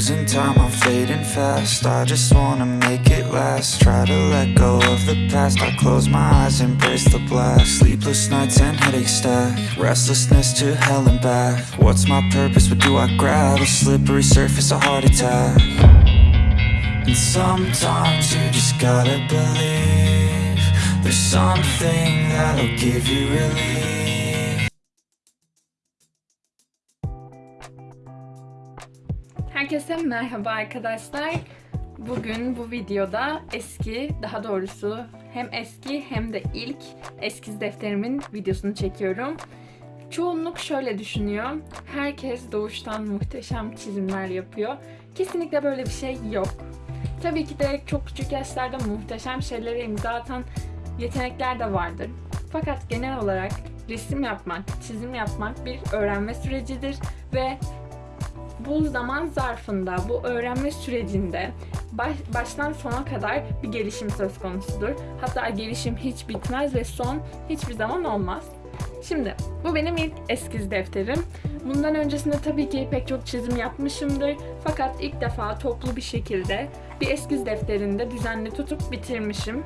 Losing time, I'm fading fast. I just wanna make it last. Try to let go of the past. I close my eyes, embrace the blast. Sleepless nights and headaches stack. Restlessness to hell and back. What's my purpose? What do I grab? A slippery surface, a heart attack. And sometimes you just gotta believe There's something that'll give you relief Herkese merhaba arkadaşlar. Bugün bu videoda eski, daha doğrusu hem eski hem de ilk eskiz defterimin videosunu çekiyorum. Çoğunluk şöyle düşünüyor. Herkes doğuştan muhteşem çizimler yapıyor. Kesinlikle böyle bir şey yok. Tabii ki de çok küçük yaşlarda muhteşem şeylere imza atan yetenekler de vardır. Fakat genel olarak resim yapmak, çizim yapmak bir öğrenme sürecidir ve bu zaman zarfında, bu öğrenme sürecinde baş, baştan sona kadar bir gelişim söz konusudur. Hatta gelişim hiç bitmez ve son hiçbir zaman olmaz. Şimdi bu benim ilk eskiz defterim. Bundan öncesinde tabii ki pek çok çizim yapmışımdır. Fakat ilk defa toplu bir şekilde bir eskiz defterinde düzenli tutup bitirmişim.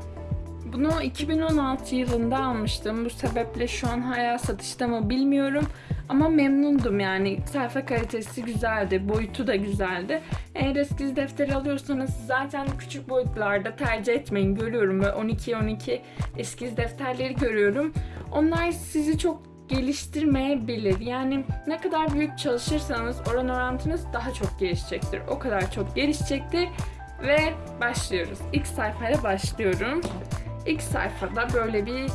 Bunu 2016 yılında almıştım. Bu sebeple şu an hala satışta mı bilmiyorum. Ama memnundum yani. Sayfa kalitesi güzeldi, boyutu da güzeldi. Eğer eskiz defteri alıyorsanız zaten küçük boyutlarda tercih etmeyin. Görüyorum ve 12-12 eskiz defterleri görüyorum. Onlar sizi çok geliştirmeyebilir. Yani ne kadar büyük çalışırsanız oran orantınız daha çok gelişecektir. O kadar çok gelişecektir. Ve başlıyoruz. İlk sayfayla başlıyorum. İlk sayfada böyle bir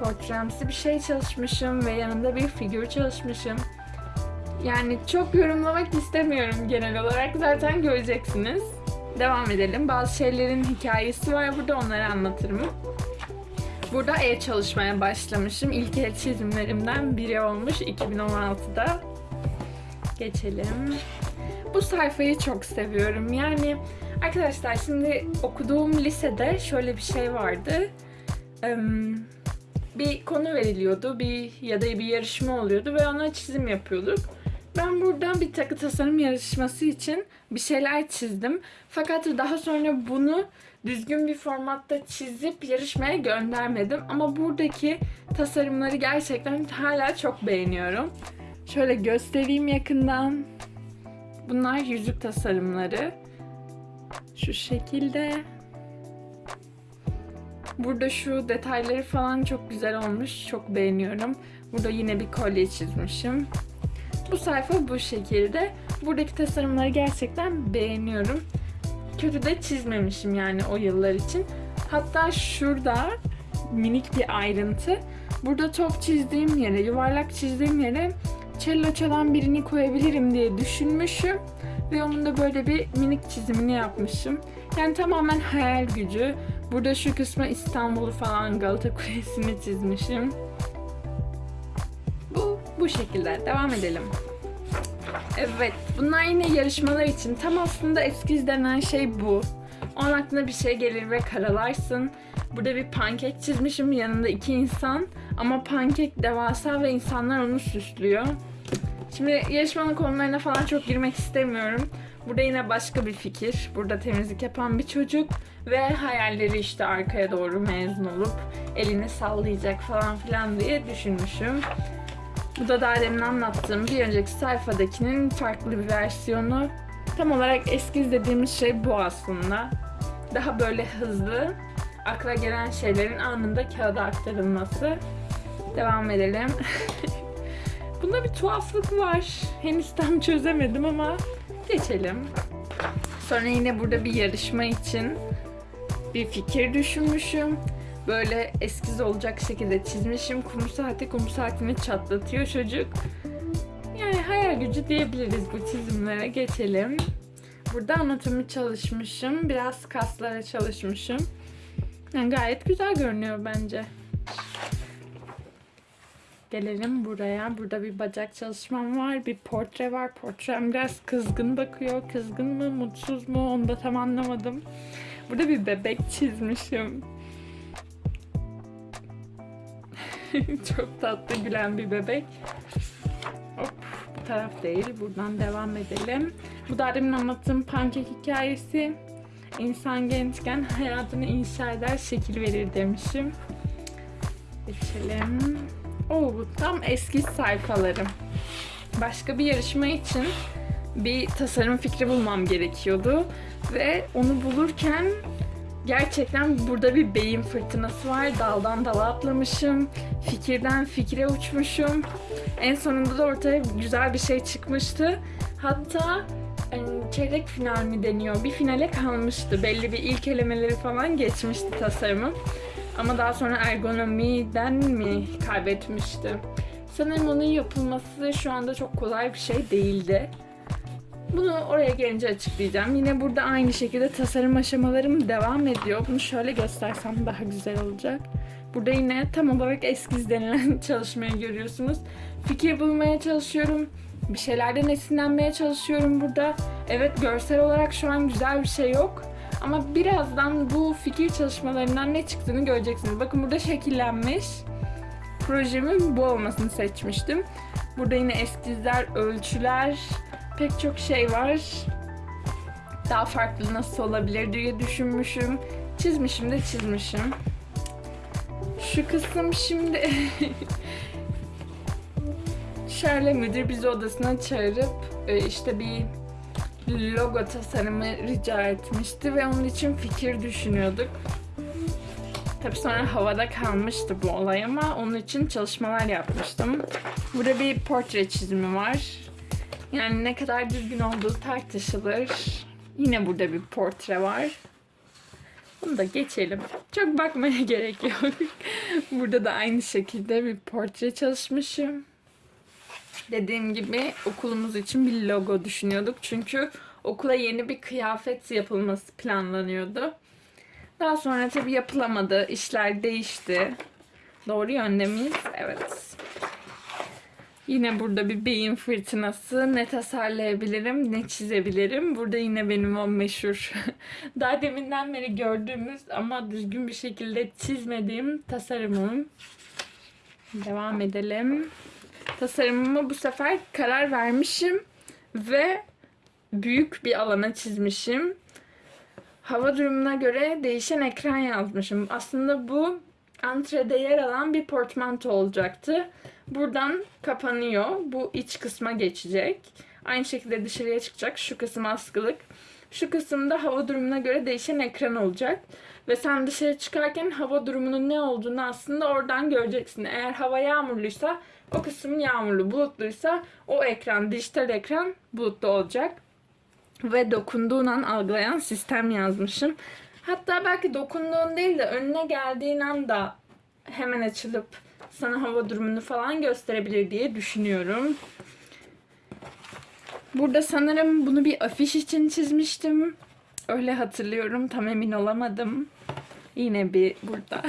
portremsi bir şey çalışmışım ve yanında bir figür çalışmışım. Yani çok yorumlamak istemiyorum genel olarak. Zaten göreceksiniz. Devam edelim. Bazı şeylerin hikayesi var burada onları anlatırım. Burada el çalışmaya başlamışım. İlk el çizimlerimden biri olmuş 2016'da. Geçelim. Bu sayfayı çok seviyorum. Yani arkadaşlar şimdi okuduğum lisede şöyle bir şey vardı. Bir konu veriliyordu. Bir ya da bir yarışma oluyordu ve ona çizim yapıyorduk. Ben buradan bir takı tasarım yarışması için bir şeyler çizdim. Fakat daha sonra bunu düzgün bir formatta çizip yarışmaya göndermedim. Ama buradaki tasarımları gerçekten hala çok beğeniyorum. Şöyle göstereyim yakından. Bunlar yüzük tasarımları. Şu şekilde. Burada şu detayları falan çok güzel olmuş. Çok beğeniyorum. Burada yine bir kolye çizmişim. Bu sayfa bu şekilde. Buradaki tasarımları gerçekten beğeniyorum. Kötü de çizmemişim yani o yıllar için. Hatta şurada minik bir ayrıntı. Burada top çizdiğim yere, yuvarlak çizdiğim yere cello çalan birini koyabilirim diye düşünmüşüm. Ve onun da böyle bir minik çizimini yapmışım. Yani tamamen hayal gücü. Burada şu kısmı İstanbul'u falan Galata Kulesi'ni çizmişim. Bu, bu şekilde. Devam edelim. Evet, bunlar yine yarışmalar için. Tam aslında eskiz denen şey bu. O an aklına bir şey gelir ve karalarsın. Burada bir pankek çizmişim yanında iki insan. Ama pankek devasa ve insanlar onu süslüyor. Şimdi yarışmanın konularına falan çok girmek istemiyorum. Burada yine başka bir fikir. Burada temizlik yapan bir çocuk ve hayalleri işte arkaya doğru mezun olup elini sallayacak falan filan diye düşünmüşüm. Bu da daha demin anlattığım bir önceki sayfadakinin farklı bir versiyonu. Tam olarak eskiz dediğimiz şey bu aslında. Daha böyle hızlı, akla gelen şeylerin anında kağıda aktarılması. Devam edelim. Bunda bir tuhaflık var. Henüz tam çözemedim ama geçelim. Sonra yine burada bir yarışma için bir fikir düşünmüşüm. Böyle eskiz olacak şekilde çizmişim. Kum saati kum saatini çatlatıyor çocuk. Yani hayal gücü diyebiliriz bu çizimlere. Geçelim. Burada anatomi çalışmışım. Biraz kaslara çalışmışım. Yani gayet güzel görünüyor bence. Gelelim buraya. Burada bir bacak çalışmam var. Bir portre var. Portrem biraz kızgın bakıyor. Kızgın mı, mutsuz mu onu da tam anlamadım. Burada bir bebek çizmişim. Çok tatlı gülen bir bebek. Hop, bu taraf değil. Buradan devam edelim. Bu da demin anlattığım pankek hikayesi. İnsan gençken hayatını inşa eder, şekil verir demişim. Geçelim. Oo, bu tam eski sayfalarım. Başka bir yarışma için bir tasarım fikri bulmam gerekiyordu. Ve onu bulurken gerçekten burada bir beyin fırtınası var. Daldan dala atlamışım. Fikirden fikre uçmuşum. En sonunda da ortaya güzel bir şey çıkmıştı. Hatta yani çeyrek final mi deniyor? Bir finale kalmıştı. Belli bir ilk elemeleri falan geçmişti tasarımım. Ama daha sonra ergonomiden mi kaybetmişti? Sanırım onun yapılması şu anda çok kolay bir şey değildi. Bunu oraya gelince açıklayacağım. Yine burada aynı şekilde tasarım aşamalarım devam ediyor. Bunu şöyle göstersem daha güzel olacak. Burada yine tam olarak eskiz denilen çalışmayı görüyorsunuz. Fikir bulmaya çalışıyorum. Bir şeylerden esinlenmeye çalışıyorum burada. Evet görsel olarak şu an güzel bir şey yok. Ama birazdan bu fikir çalışmalarından ne çıktığını göreceksiniz. Bakın burada şekillenmiş. Projemin bu olmasını seçmiştim. Burada yine eskizler, ölçüler, pek çok şey var. Daha farklı nasıl olabilir diye düşünmüşüm. Çizmişim de çizmişim. Şu kısım şimdi Şerle müdür bizi odasına çağırıp e, işte bir logo tasarımı rica etmişti ve onun için fikir düşünüyorduk. Tabii sonra havada kalmıştı bu olay ama onun için çalışmalar yapmıştım. Burada bir portre çizimi var. Yani ne kadar düzgün olduğu tartışılır. Yine burada bir portre var. Bunu da geçelim. Çok bakmaya gerek yok. burada da aynı şekilde bir portre çalışmışım. Dediğim gibi okulumuz için bir logo düşünüyorduk. Çünkü okula yeni bir kıyafet yapılması planlanıyordu. Daha sonra tabii yapılamadı. İşler değişti. Doğru yönde miyiz? Evet. Yine burada bir beyin fırtınası. Ne tasarlayabilirim, ne çizebilirim. Burada yine benim o meşhur, daha deminden beri gördüğümüz ama düzgün bir şekilde çizmediğim tasarımım. Devam edelim. Tasarımımı bu sefer karar vermişim ve büyük bir alana çizmişim. Hava durumuna göre değişen ekran yazmışım. Aslında bu antrede yer alan bir portmanto olacaktı. Buradan kapanıyor. Bu iç kısma geçecek. Aynı şekilde dışarıya çıkacak. Şu kısım askılık. Şu kısımda hava durumuna göre değişen ekran olacak. Ve sen dışarı çıkarken hava durumunun ne olduğunu aslında oradan göreceksin. Eğer hava yağmurluysa o kısım yağmurlu, bulutluysa o ekran, dijital ekran bulutlu olacak. Ve dokunduğun an algılayan sistem yazmışım. Hatta belki dokunduğun değil de önüne geldiğin anda hemen açılıp sana hava durumunu falan gösterebilir diye düşünüyorum. Burada sanırım bunu bir afiş için çizmiştim. Öyle hatırlıyorum. Tam emin olamadım. Yine bir burada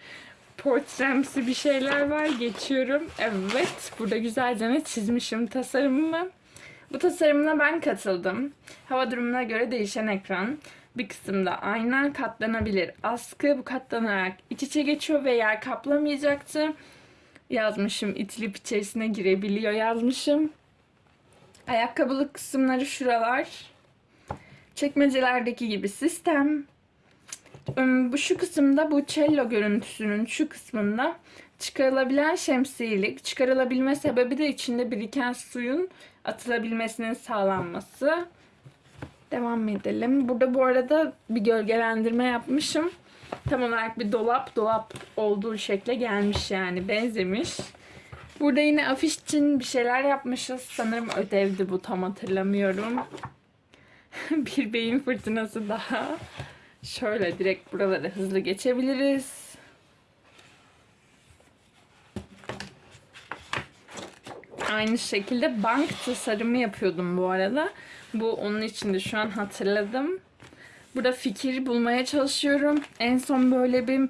portremsi bir şeyler var. Geçiyorum. Evet. Burada güzelce çizmişim tasarımımı. Bu tasarımına ben katıldım. Hava durumuna göre değişen ekran. Bir kısımda ayna katlanabilir askı. Bu katlanarak iç içe geçiyor ve yer kaplamayacaktı. Yazmışım itilip içerisine girebiliyor yazmışım. Ayakkabılık kısımları şuralar. Çekmecelerdeki gibi sistem. Bu şu kısımda bu cello görüntüsünün şu kısmında çıkarılabilen şemsiyelik. Çıkarılabilme sebebi de içinde biriken suyun atılabilmesinin sağlanması. Devam edelim. Burada bu arada bir gölgelendirme yapmışım. Tam olarak bir dolap dolap olduğu şekle gelmiş yani benzemiş. Burada yine afiş için bir şeyler yapmışız. Sanırım ödevdi bu tam hatırlamıyorum. bir beyin fırtınası daha. Şöyle direkt buraları hızlı geçebiliriz. Aynı şekilde bank tasarımı yapıyordum bu arada. Bu onun için de şu an hatırladım. Burada fikir bulmaya çalışıyorum. En son böyle bir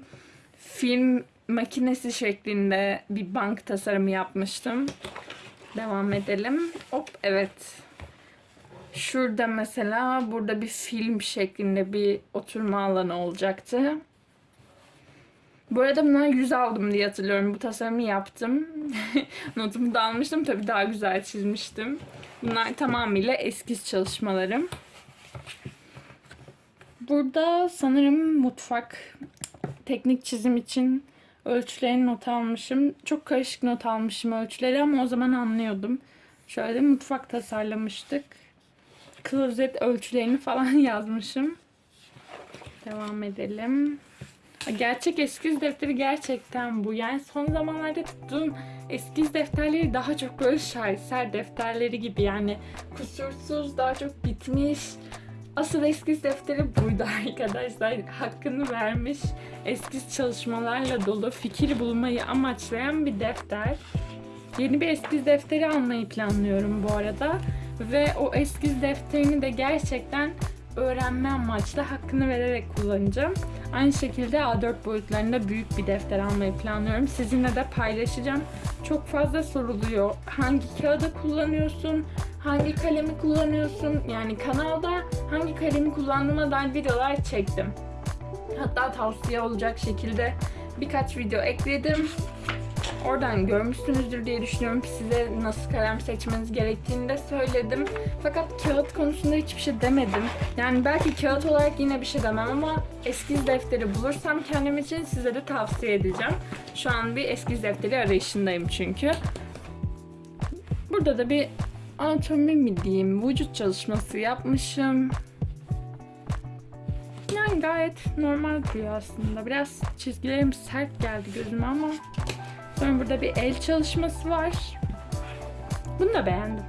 film makinesi şeklinde bir bank tasarımı yapmıştım. Devam edelim. Hop evet. Şurada mesela burada bir film şeklinde bir oturma alanı olacaktı. Bu arada bundan 100 aldım diye hatırlıyorum. Bu tasarımı yaptım. Notumu da almıştım. Tabii daha güzel çizmiştim. Bunlar tamamıyla eskiz çalışmalarım. Burada sanırım mutfak teknik çizim için ölçülerini not almışım. Çok karışık not almışım ölçüleri ama o zaman anlıyordum. Şöyle mutfak tasarlamıştık. Klozet ölçülerini falan yazmışım. Devam edelim. Gerçek eskiz defteri gerçekten bu. Yani son zamanlarda tuttuğum eskiz defterleri daha çok böyle şaheser defterleri gibi. Yani kusursuz, daha çok bitmiş. Asıl eskiz defteri buydu arkadaşlar. Hakkını vermiş eskiz çalışmalarla dolu fikir bulmayı amaçlayan bir defter. Yeni bir eskiz defteri almayı planlıyorum bu arada. Ve o eskiz defterini de gerçekten öğrenme amaçlı hakkını vererek kullanacağım. Aynı şekilde A4 boyutlarında büyük bir defter almayı planlıyorum. Sizinle de paylaşacağım. Çok fazla soruluyor. Hangi kağıdı kullanıyorsun? Hangi kalemi kullanıyorsun? Yani kanalda hangi kalemi kullandığıma dair videolar çektim. Hatta tavsiye olacak şekilde birkaç video ekledim. Oradan görmüşsünüzdür diye düşünüyorum. Size nasıl kalem seçmeniz gerektiğini de söyledim. Fakat kağıt konusunda hiçbir şey demedim. Yani belki kağıt olarak yine bir şey demem ama eskiz defteri bulursam kendim için size de tavsiye edeceğim. Şu an bir eskiz defteri arayışındayım çünkü. Burada da bir anatomi mi diyeyim, vücut çalışması yapmışım. Yani gayet normal duruyor aslında. Biraz çizgilerim sert geldi gözüme ama Sonra burada bir el çalışması var. Bunu da beğendim.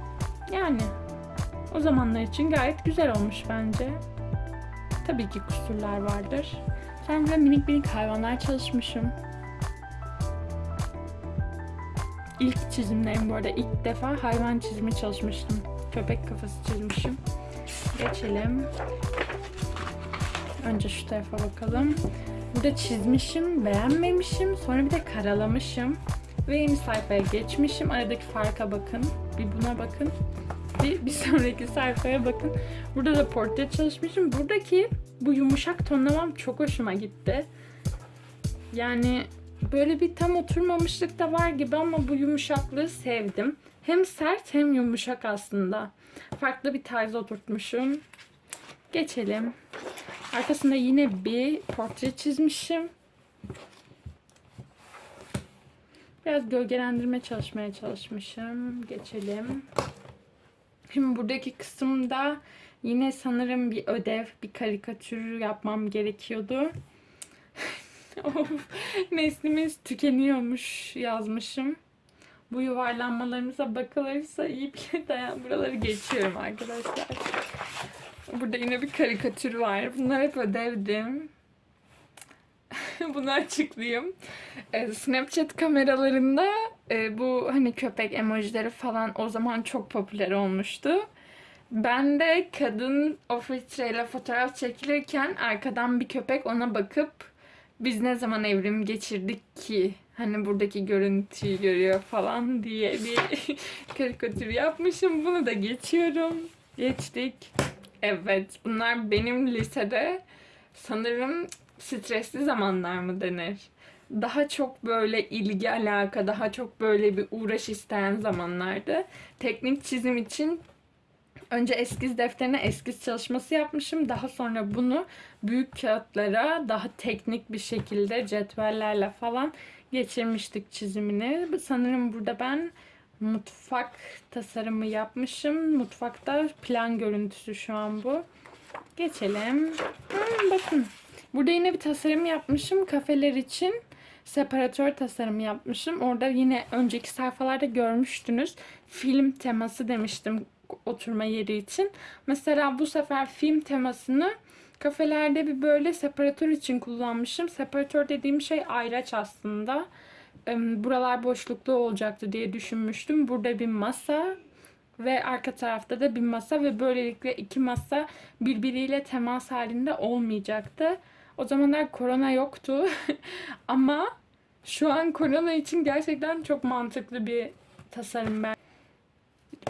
Yani o zamanlar için gayet güzel olmuş bence. Tabii ki kusurlar vardır. Sonra burada minik minik hayvanlar çalışmışım. İlk çizimlerim bu arada ilk defa hayvan çizimi çalışmıştım. Köpek kafası çizmişim. Geçelim. Önce şu tarafa bakalım. Burada çizmişim, beğenmemişim. Sonra bir de karalamışım. Ve yeni sayfaya geçmişim. Aradaki farka bakın. Bir buna bakın. Bir, bir sonraki sayfaya bakın. Burada da portre çalışmışım. Buradaki bu yumuşak tonlamam çok hoşuma gitti. Yani böyle bir tam oturmamışlık da var gibi ama bu yumuşaklığı sevdim. Hem sert hem yumuşak aslında. Farklı bir tarz oturtmuşum. Geçelim. Arkasında yine bir portre çizmişim. Biraz gölgelendirme çalışmaya çalışmışım. Geçelim. Şimdi buradaki kısımda yine sanırım bir ödev, bir karikatür yapmam gerekiyordu. of, neslimiz tükeniyormuş yazmışım. Bu yuvarlanmalarımıza bakılırsa iyi bir dayan. Buraları geçiyorum arkadaşlar. Burada yine bir karikatür var. Bunlar hep ödevdim. Bunu açıklayayım. Ee, Snapchat kameralarında e, bu hani köpek emojileri falan o zaman çok popüler olmuştu. Ben de kadın o filtreyle fotoğraf çekilirken arkadan bir köpek ona bakıp biz ne zaman evrim geçirdik ki hani buradaki görüntüyü görüyor falan diye bir karikatür yapmışım. Bunu da geçiyorum. Geçtik. Evet, bunlar benim lisede sanırım stresli zamanlar mı denir? Daha çok böyle ilgi alaka, daha çok böyle bir uğraş isteyen zamanlardı. Teknik çizim için önce eskiz defterine eskiz çalışması yapmışım. Daha sonra bunu büyük kağıtlara daha teknik bir şekilde cetvellerle falan geçirmiştik çizimini. Sanırım burada ben mutfak tasarımı yapmışım. Mutfakta plan görüntüsü şu an bu. Geçelim. Hmm, bakın. Burada yine bir tasarım yapmışım. Kafeler için separatör tasarımı yapmışım. Orada yine önceki sayfalarda görmüştünüz. Film teması demiştim oturma yeri için. Mesela bu sefer film temasını kafelerde bir böyle separatör için kullanmışım. Separatör dediğim şey ayraç aslında buralar boşluklu olacaktı diye düşünmüştüm. Burada bir masa ve arka tarafta da bir masa ve böylelikle iki masa birbiriyle temas halinde olmayacaktı. O zamanlar korona yoktu ama şu an korona için gerçekten çok mantıklı bir tasarım ben.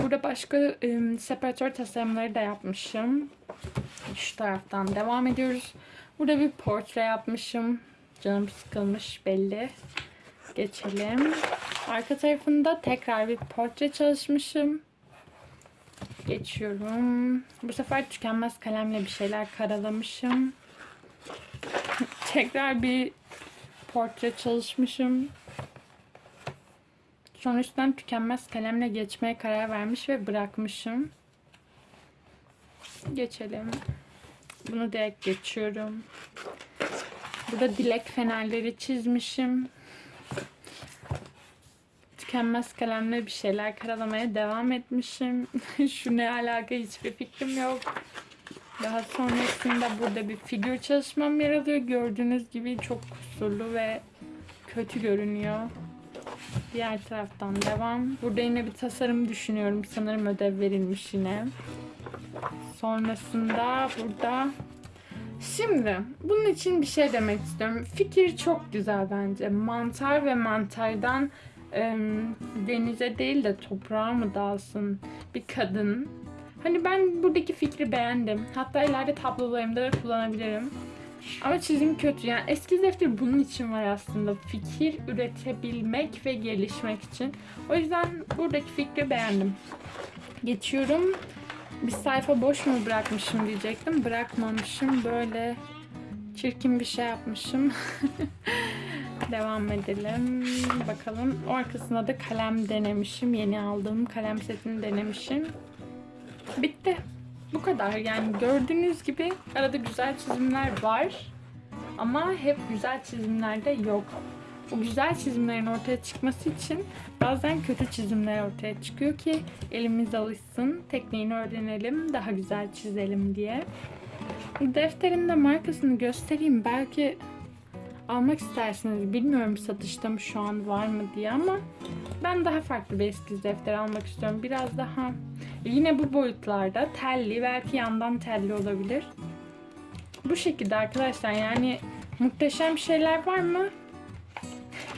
Burada başka ım, separatör tasarımları da yapmışım. Şu taraftan devam ediyoruz. Burada bir portre yapmışım. Canım sıkılmış belli. Geçelim. Arka tarafında tekrar bir portre çalışmışım. Geçiyorum. Bu sefer tükenmez kalemle bir şeyler karalamışım. tekrar bir portre çalışmışım. Sonra üstten tükenmez kalemle geçmeye karar vermiş ve bırakmışım. Geçelim. Bunu direkt geçiyorum. Burada dilek fenerleri çizmişim. Tükenmez kalemle bir şeyler karalamaya devam etmişim. Şu ne alaka hiçbir fikrim yok. Daha sonrasında burada bir figür çalışmam yer alıyor. Gördüğünüz gibi çok kusurlu ve kötü görünüyor. Diğer taraftan devam. Burada yine bir tasarım düşünüyorum. Sanırım ödev verilmiş yine. Sonrasında burada Şimdi bunun için bir şey demek istiyorum. Fikir çok güzel bence. Mantar ve mantardan em, denize değil de toprağa mı dalsın bir kadın. Hani ben buradaki fikri beğendim. Hatta ileride tablolarımda da kullanabilirim. Ama çizim kötü. Yani eski defter bunun için var aslında. Fikir üretebilmek ve gelişmek için. O yüzden buradaki fikri beğendim. Geçiyorum. Bir sayfa boş mu bırakmışım diyecektim. Bırakmamışım. Böyle çirkin bir şey yapmışım. Devam edelim. Bakalım. O arkasında da kalem denemişim. Yeni aldığım kalem setini denemişim. Bitti. Bu kadar. Yani gördüğünüz gibi arada güzel çizimler var. Ama hep güzel çizimler de yok. Bu güzel çizimlerin ortaya çıkması için bazen kötü çizimler ortaya çıkıyor ki elimiz alışsın, tekniğini öğrenelim, daha güzel çizelim diye. Defterin de markasını göstereyim. Belki almak istersiniz. Bilmiyorum satışta mı şu an var mı diye ama ben daha farklı bir eskiz defter almak istiyorum. Biraz daha yine bu boyutlarda telli belki yandan telli olabilir. Bu şekilde arkadaşlar yani muhteşem şeyler var mı?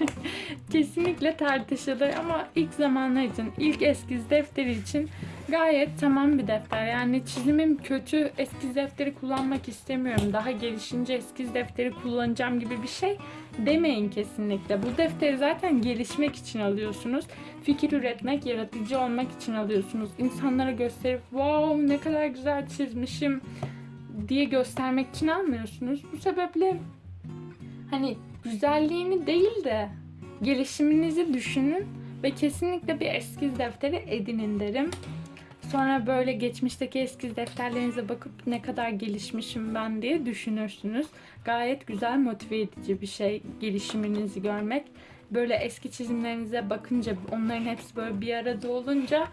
Kesinlikle tartışılır ama ilk zamanlar için, ilk eskiz defteri için gayet tamam bir defter. Yani çizimim kötü, eskiz defteri kullanmak istemiyorum. Daha gelişince eskiz defteri kullanacağım gibi bir şey demeyin kesinlikle. Bu defteri zaten gelişmek için alıyorsunuz. Fikir üretmek, yaratıcı olmak için alıyorsunuz. İnsanlara gösterip wow ne kadar güzel çizmişim diye göstermek için almıyorsunuz. Bu sebeple hani güzelliğini değil de gelişiminizi düşünün ve kesinlikle bir eskiz defteri edinin derim. Sonra böyle geçmişteki eskiz defterlerinize bakıp ne kadar gelişmişim ben diye düşünürsünüz. Gayet güzel motive edici bir şey gelişiminizi görmek. Böyle eski çizimlerinize bakınca onların hepsi böyle bir arada olunca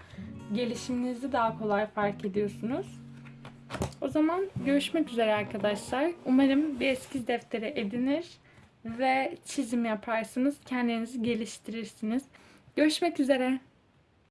gelişiminizi daha kolay fark ediyorsunuz. O zaman görüşmek üzere arkadaşlar. Umarım bir eskiz defteri edinir ve çizim yaparsınız. Kendinizi geliştirirsiniz. Görüşmek üzere.